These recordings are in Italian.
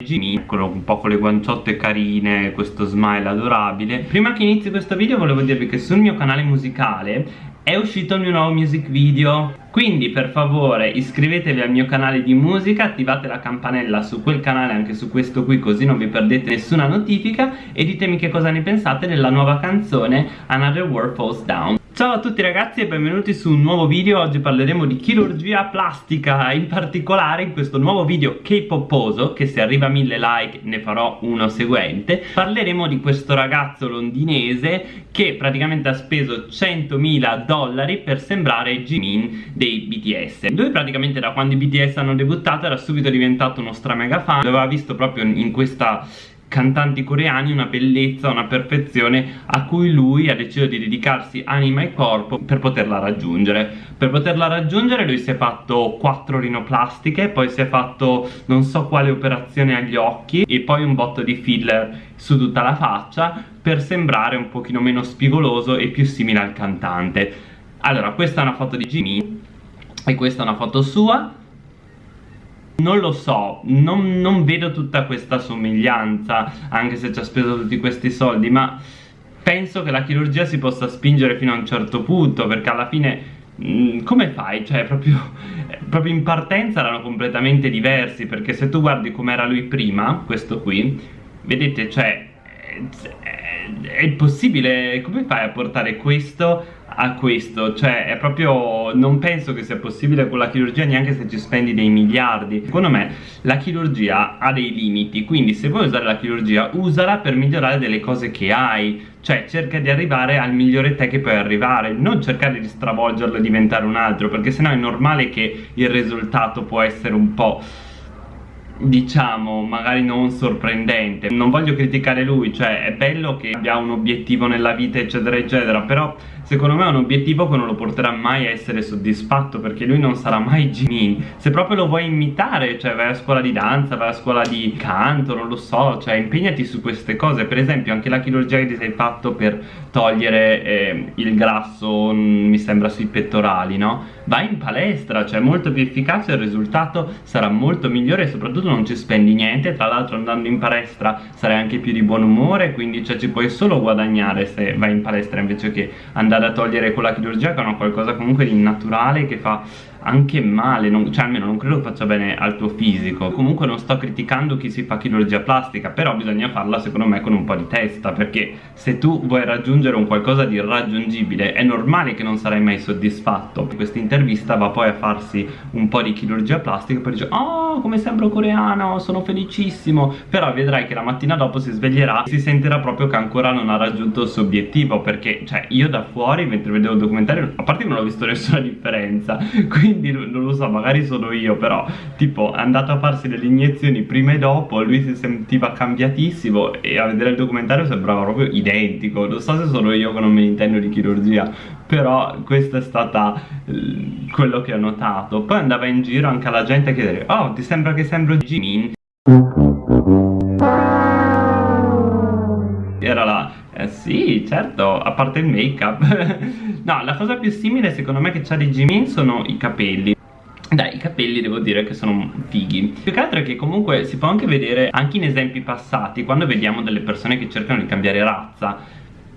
Jimmy un po' con le guanciotte carine questo smile adorabile. Prima che inizi questo video volevo dirvi che sul mio canale musicale è uscito il mio nuovo music video quindi per favore iscrivetevi al mio canale di musica attivate la campanella su quel canale anche su questo qui così non vi perdete nessuna notifica e ditemi che cosa ne pensate della nuova canzone Another World Falls Down. Ciao a tutti ragazzi e benvenuti su un nuovo video. Oggi parleremo di chirurgia plastica In particolare in questo nuovo video K-poposo Che se arriva a mille like ne farò uno seguente. Parleremo di questo ragazzo londinese Che praticamente ha speso 100.000 dollari Per sembrare Jimin dei BTS Lui praticamente da quando i BTS hanno debuttato Era subito diventato uno stra mega fan L'aveva visto proprio in questa cantanti coreani una bellezza, una perfezione a cui lui ha deciso di dedicarsi anima e corpo per poterla raggiungere. Per poterla raggiungere lui si è fatto quattro rinoplastiche poi si è fatto non so quale operazione agli occhi e poi un botto di filler su tutta la faccia per sembrare un pochino meno spigoloso e più simile al cantante. Allora questa è una foto di Jimmy e questa è una foto sua non lo so, non, non vedo tutta questa somiglianza Anche se ci ha speso tutti questi soldi Ma penso che la chirurgia si possa spingere fino a un certo punto Perché alla fine mm, come fai? Cioè proprio, proprio, in partenza erano completamente diversi perché se tu guardi com'era lui prima, questo qui vedete cioè è, possibile, come fai a portare questo a questo? Cioè è proprio non penso che sia possibile con la chirurgia neanche se ci spendi dei miliardi. Secondo me la chirurgia ha dei limiti quindi se vuoi usare la chirurgia usala per migliorare delle cose che hai. Cioè cerca di arrivare al migliore te che puoi arrivare non cercare di stravolgerlo e diventare un altro perché sennò è normale che il risultato può essere un po' diciamo magari non sorprendente. Non voglio criticare lui cioè è bello che abbia un obiettivo nella vita eccetera eccetera però secondo me è un obiettivo che non lo porterà mai a essere soddisfatto perché lui non sarà mai Jimin se proprio lo vuoi imitare cioè vai a scuola di danza vai a scuola di canto non lo so cioè impegnati su queste cose. Per esempio anche la chirurgia che ti sei fatto per togliere eh, il grasso mm, mi sembra sui pettorali no vai in palestra cioè molto più efficace il risultato sarà molto migliore e soprattutto non ci spendi niente tra l'altro andando in palestra sarai anche più di buon umore quindi cioè, ci puoi solo guadagnare se vai in palestra invece che andare a togliere quella chirurgia che è una qualcosa comunque di naturale che fa anche male, non, cioè almeno non credo faccia bene al tuo fisico. Comunque non sto criticando chi si fa chirurgia plastica però bisogna farla secondo me con un po' di testa perché se tu vuoi raggiungere un qualcosa di irraggiungibile è normale che non sarai mai soddisfatto. Questa intervista va poi a farsi un po' di chirurgia plastica per dire oh come sembro coreano sono felicissimo. Però vedrai che la mattina dopo si sveglierà e si sentirà proprio che ancora non ha raggiunto il suo obiettivo perché cioè io da fuori mentre vedevo il documentario a parte che non ho visto nessuna differenza quindi quindi non lo so magari sono io però tipo è andato a farsi delle iniezioni prima e dopo lui si sentiva cambiatissimo e a vedere il documentario sembrava proprio identico. Non so se sono io che non mi intendo di chirurgia però questo è stata eh, quello che ho notato. Poi andava in giro anche alla gente a chiedere oh ti sembra che sembro Jimin? Era là eh sì, certo, a parte il make up No, la cosa più simile secondo me che c'ha di Jimin sono i capelli. Dai, i capelli devo dire che sono fighi. Più che altro è che comunque si può anche vedere Anche in esempi passati Quando vediamo delle persone che cercano di cambiare razza.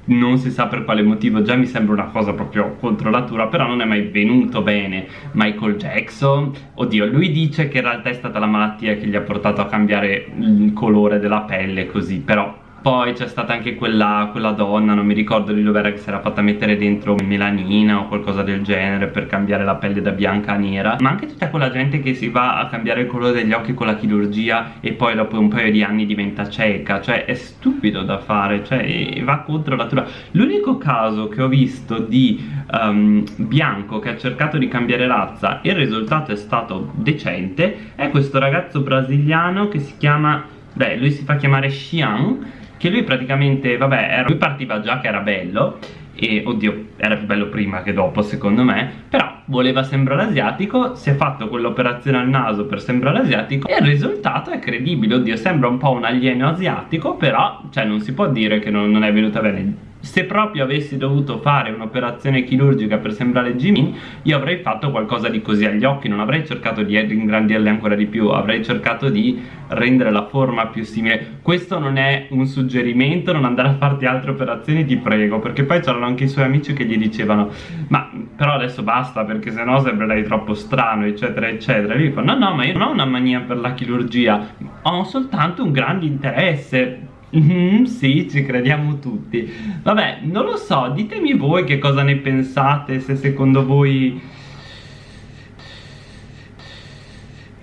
Non si sa per quale motivo già mi sembra una cosa proprio contro natura però non è mai venuto bene. Michael Jackson oddio lui dice che in realtà è stata la malattia che gli ha portato a cambiare il colore della pelle così però poi c'è stata anche quella, quella, donna, non mi ricordo di dove era che si era fatta mettere dentro melanina o qualcosa del genere per cambiare la pelle da bianca a nera. Ma anche tutta quella gente che si va a cambiare il colore degli occhi con la chirurgia e poi dopo un paio di anni diventa cieca. Cioè è stupido da fare, cioè va contro la natura. L'unico caso che ho visto di um, bianco che ha cercato di cambiare razza e il risultato è stato decente È questo ragazzo brasiliano che si chiama, beh lui si fa chiamare Xiang che lui praticamente, vabbè, era, lui partiva già che era bello e oddio era più bello prima che dopo secondo me però voleva sembrare asiatico si è fatto quell'operazione al naso per sembrare asiatico e il risultato è credibile oddio sembra un po' un alieno asiatico però cioè non si può dire che non, non è venuta bene se proprio avessi dovuto fare un'operazione chirurgica per sembrare Jimin io avrei fatto qualcosa di così agli occhi non avrei cercato di ingrandirli ancora di più avrei cercato di rendere la forma più simile. Questo non è un suggerimento non andare a farti altre operazioni ti prego perché poi c'erano anche i suoi amici che gli dicevano ma però adesso basta perché sennò sembrerai troppo strano eccetera eccetera. E lui fa no no ma io non ho una mania per la chirurgia ho soltanto un grande interesse Mm, sì, ci crediamo tutti. Vabbè, non lo so, ditemi voi che cosa ne pensate, se secondo voi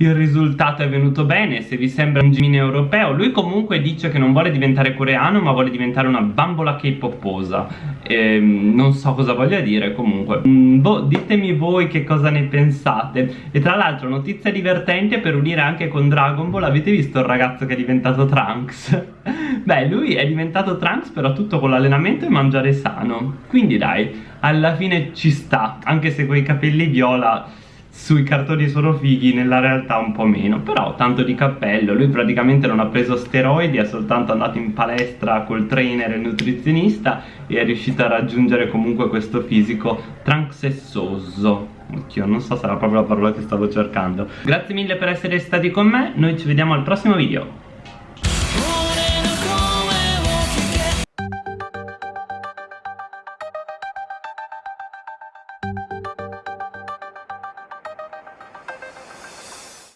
il risultato è venuto bene, se vi sembra un Jimin europeo. Lui comunque dice che non vuole diventare coreano, ma vuole diventare una bambola K-poposa. Ehm, non so cosa voglia dire comunque. Mm, boh, ditemi voi che cosa ne pensate. E tra l'altro, notizia divertente per unire anche con Dragon Ball, avete visto il ragazzo che è diventato Trunks? Beh, lui è diventato Trunks però tutto con l'allenamento e mangiare sano. Quindi dai, alla fine ci sta, anche se quei capelli viola sui cartoni sono fighi, nella realtà un po' meno. Però tanto di cappello, lui praticamente non ha preso steroidi è soltanto andato in palestra col trainer e il nutrizionista e è riuscito a raggiungere comunque questo fisico tranxessoso Oddio, non so se era proprio la parola che stavo cercando. Grazie mille per essere stati con me, noi ci vediamo al prossimo video